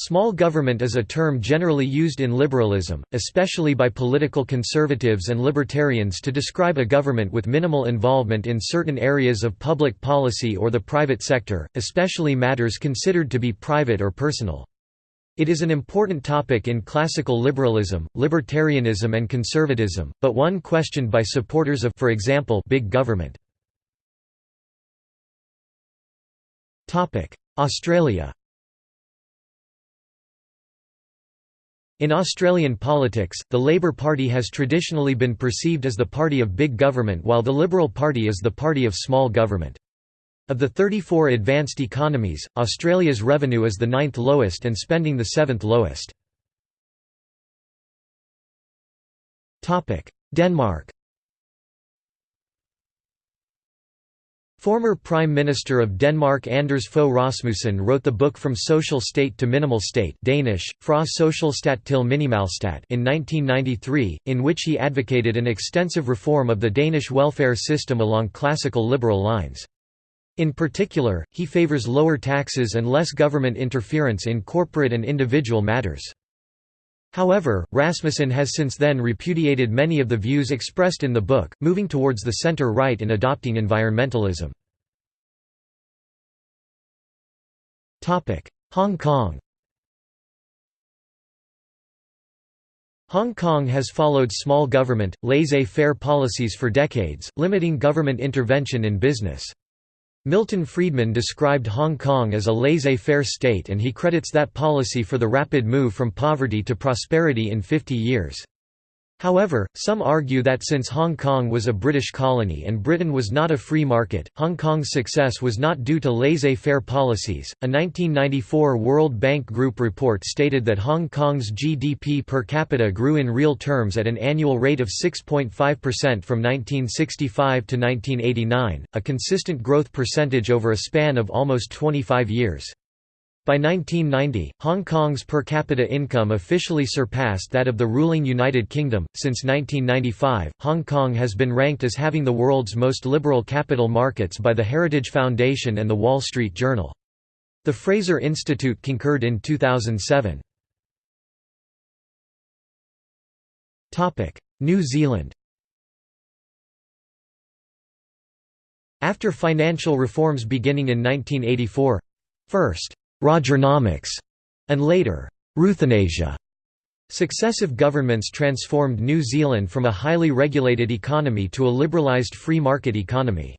Small government is a term generally used in liberalism, especially by political conservatives and libertarians to describe a government with minimal involvement in certain areas of public policy or the private sector, especially matters considered to be private or personal. It is an important topic in classical liberalism, libertarianism and conservatism, but one questioned by supporters of for example, big government. Australia In Australian politics, the Labor Party has traditionally been perceived as the party of big government while the Liberal Party is the party of small government. Of the 34 advanced economies, Australia's revenue is the ninth lowest and spending the seventh lowest. Denmark Former Prime Minister of Denmark Anders Fogh Rasmussen wrote the book From Social State to Minimal State Danish, Fra Socialstat til Minimalstat in 1993, in which he advocated an extensive reform of the Danish welfare system along classical liberal lines. In particular, he favors lower taxes and less government interference in corporate and individual matters. However, Rasmussen has since then repudiated many of the views expressed in the book, moving towards the center-right and adopting environmentalism. Hong Kong Hong Kong has followed small government, laissez-faire policies for decades, limiting government intervention in business. Milton Friedman described Hong Kong as a laissez-faire state and he credits that policy for the rapid move from poverty to prosperity in 50 years. However, some argue that since Hong Kong was a British colony and Britain was not a free market, Hong Kong's success was not due to laissez-faire policies. A 1994 World Bank Group report stated that Hong Kong's GDP per capita grew in real terms at an annual rate of 6.5% from 1965 to 1989, a consistent growth percentage over a span of almost 25 years. By 1990, Hong Kong's per capita income officially surpassed that of the ruling United Kingdom. Since 1995, Hong Kong has been ranked as having the world's most liberal capital markets by the Heritage Foundation and the Wall Street Journal. The Fraser Institute concurred in 2007. Topic: New Zealand After financial reforms beginning in 1984 first, Rogernomics, and later, Ruthanasia. Successive governments transformed New Zealand from a highly regulated economy to a liberalised free market economy.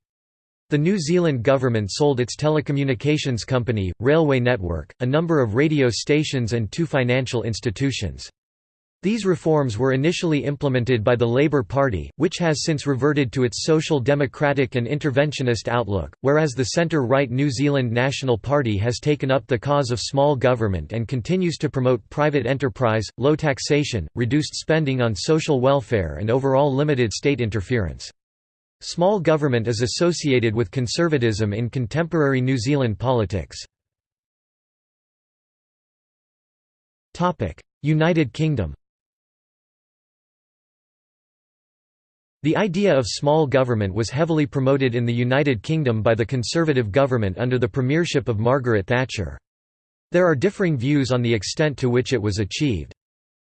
The New Zealand government sold its telecommunications company, Railway Network, a number of radio stations and two financial institutions. These reforms were initially implemented by the Labour Party, which has since reverted to its social democratic and interventionist outlook, whereas the centre-right New Zealand National Party has taken up the cause of small government and continues to promote private enterprise, low taxation, reduced spending on social welfare and overall limited state interference. Small government is associated with conservatism in contemporary New Zealand politics. United Kingdom The idea of small government was heavily promoted in the United Kingdom by the Conservative government under the premiership of Margaret Thatcher. There are differing views on the extent to which it was achieved.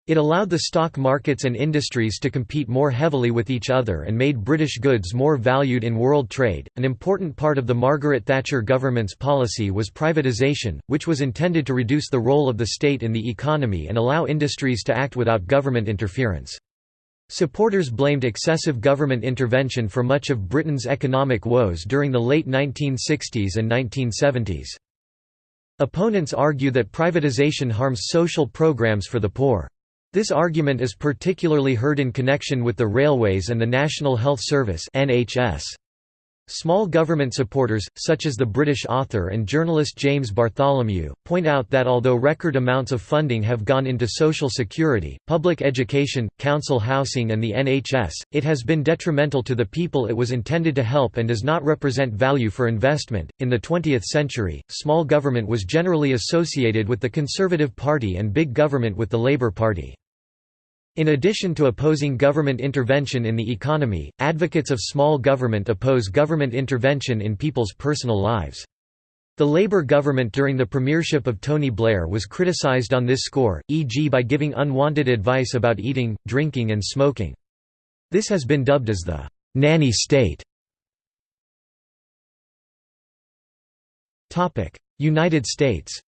It allowed the stock markets and industries to compete more heavily with each other and made British goods more valued in world trade. An important part of the Margaret Thatcher government's policy was privatisation, which was intended to reduce the role of the state in the economy and allow industries to act without government interference. Supporters blamed excessive government intervention for much of Britain's economic woes during the late 1960s and 1970s. Opponents argue that privatization harms social programs for the poor. This argument is particularly heard in connection with the railways and the National Health Service NHS. Small government supporters, such as the British author and journalist James Bartholomew, point out that although record amounts of funding have gone into social security, public education, council housing, and the NHS, it has been detrimental to the people it was intended to help and does not represent value for investment. In the 20th century, small government was generally associated with the Conservative Party and big government with the Labour Party. In addition to opposing government intervention in the economy, advocates of small government oppose government intervention in people's personal lives. The Labour government during the premiership of Tony Blair was criticised on this score, e.g. by giving unwanted advice about eating, drinking and smoking. This has been dubbed as the «nanny state». United States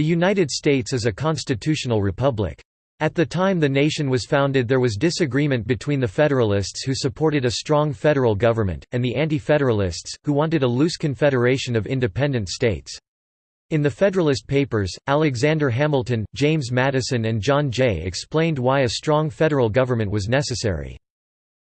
The United States is a constitutional republic. At the time the nation was founded there was disagreement between the Federalists who supported a strong federal government, and the Anti-Federalists, who wanted a loose confederation of independent states. In the Federalist Papers, Alexander Hamilton, James Madison and John Jay explained why a strong federal government was necessary.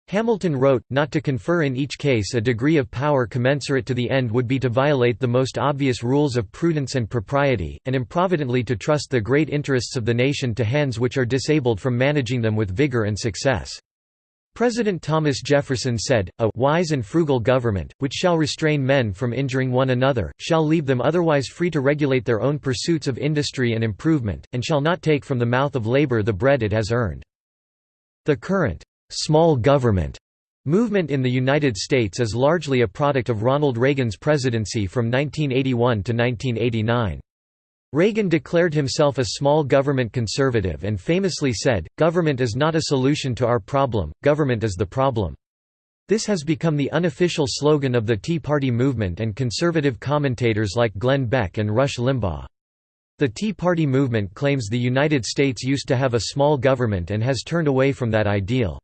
Hamilton wrote, not to confer in each case a degree of power commensurate to the end would be to violate the most obvious rules of prudence and propriety, and improvidently to trust the great interests of the nation to hands which are disabled from managing them with vigor and success. President Thomas Jefferson said, A wise and frugal government, which shall restrain men from injuring one another, shall leave them otherwise free to regulate their own pursuits of industry and improvement, and shall not take from the mouth of labor the bread it has earned. The current small government movement in the United States is largely a product of Ronald Reagan's presidency from 1981 to 1989. Reagan declared himself a small government conservative and famously said, Government is not a solution to our problem, government is the problem. This has become the unofficial slogan of the Tea Party movement and conservative commentators like Glenn Beck and Rush Limbaugh. The Tea Party movement claims the United States used to have a small government and has turned away from that ideal.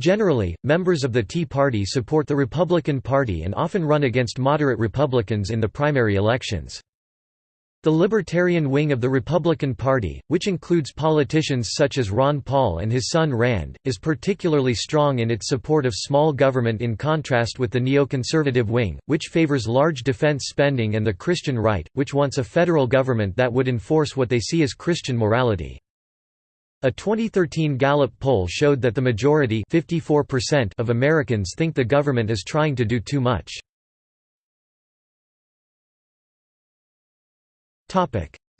Generally, members of the Tea Party support the Republican Party and often run against moderate Republicans in the primary elections. The libertarian wing of the Republican Party, which includes politicians such as Ron Paul and his son Rand, is particularly strong in its support of small government in contrast with the neoconservative wing, which favors large defense spending and the Christian right, which wants a federal government that would enforce what they see as Christian morality. A 2013 Gallup poll showed that the majority of Americans think the government is trying to do too much.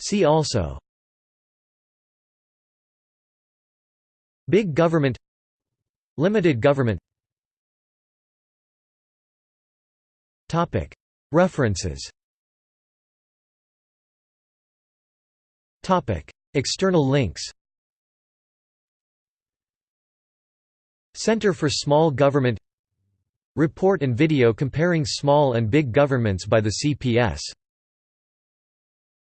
See also Big government Limited government References External links Center for Small Government. Report and video comparing small and big governments by the CPS